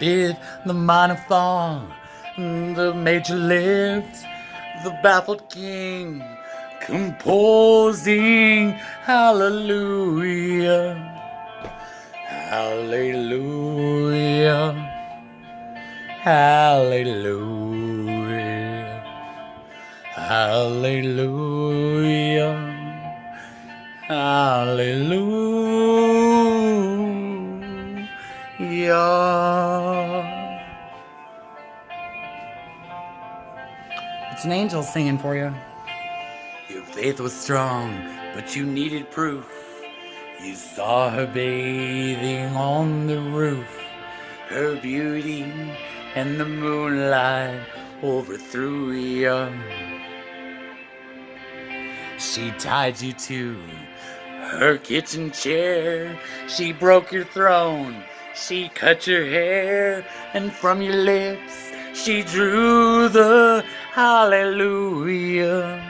Did the minor fall, the major lift, the baffled king composing hallelujah, hallelujah, hallelujah, hallelujah, hallelujah. It's an angel singing for you. Your faith was strong, but you needed proof. You saw her bathing on the roof. Her beauty and the moonlight overthrew you. She tied you to her kitchen chair. She broke your throne. She cut your hair. And from your lips, she drew the hallelujah.